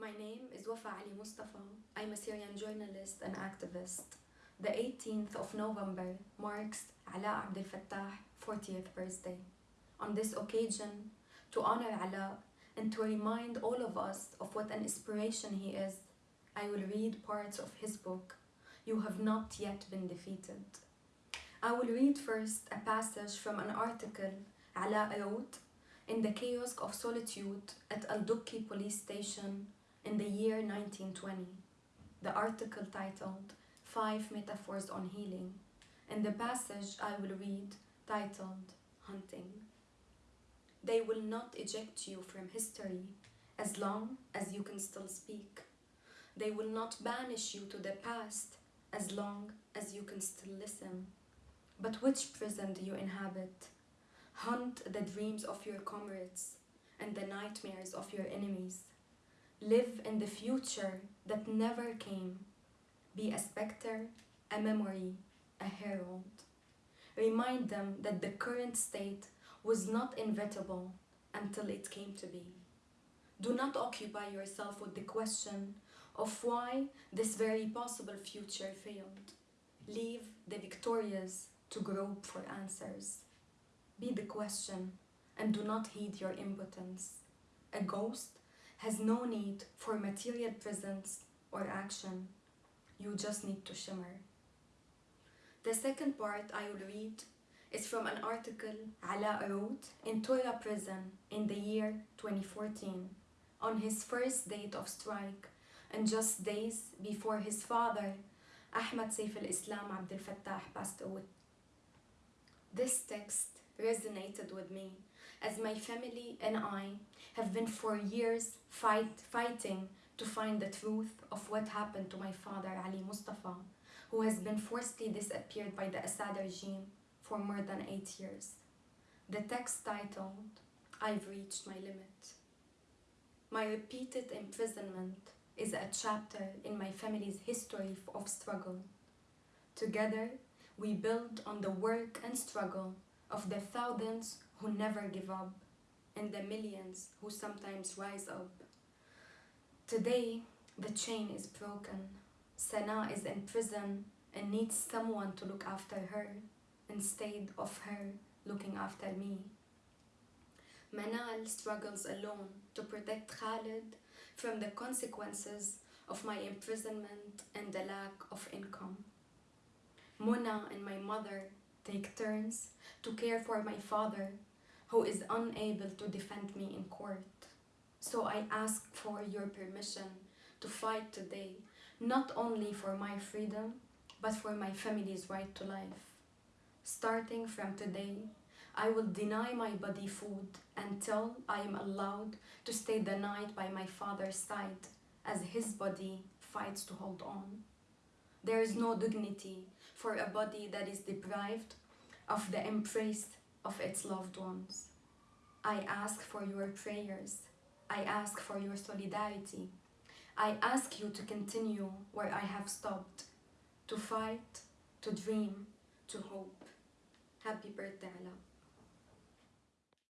My name is Wafa Ali Mustafa. I'm a Syrian journalist and activist. The 18th of November marks Ala Abdel Fattah 40th birthday. On this occasion, to honor Ala and to remind all of us of what an inspiration he is, I will read parts of his book, You Have Not Yet Been Defeated. I will read first a passage from an article Ala wrote in the kiosk of solitude at Al Dukki police station in the year 1920. The article titled Five Metaphors on Healing, and the passage I will read titled Hunting. They will not eject you from history as long as you can still speak. They will not banish you to the past as long as you can still listen. But which prison do you inhabit? Hunt the dreams of your comrades and the nightmares of your enemies. Live in the future that never came. Be a specter, a memory, a herald. Remind them that the current state was not inevitable until it came to be. Do not occupy yourself with the question of why this very possible future failed. Leave the victorious to grope for answers. Be the question and do not heed your impotence. A ghost has no need for material presence or action. You just need to shimmer. The second part I will read is from an article Ala wrote in Tora prison in the year 2014 on his first date of strike and just days before his father Ahmad Saif al-Islam Abdel Fattah passed away. This text resonated with me as my family and I have been for years fight, fighting to find the truth of what happened to my father Ali Mustafa, who has been forcibly disappeared by the Assad regime for more than eight years. The text titled, I've reached my limit. My repeated imprisonment is a chapter in my family's history of struggle. Together, we build on the work and struggle of the thousands who never give up and the millions who sometimes rise up. Today, the chain is broken. Sana is in prison and needs someone to look after her instead of her looking after me. Manal struggles alone to protect Khalid from the consequences of my imprisonment and the lack of income. Mona and my mother take turns to care for my father who is unable to defend me in court. So I ask for your permission to fight today, not only for my freedom, but for my family's right to life. Starting from today, I will deny my body food until I am allowed to stay the night by my father's side as his body fights to hold on. There is no dignity for a body that is deprived of the embrace of its loved ones. I ask for your prayers. I ask for your solidarity. I ask you to continue where I have stopped, to fight, to dream, to hope. Happy birthday, Ala.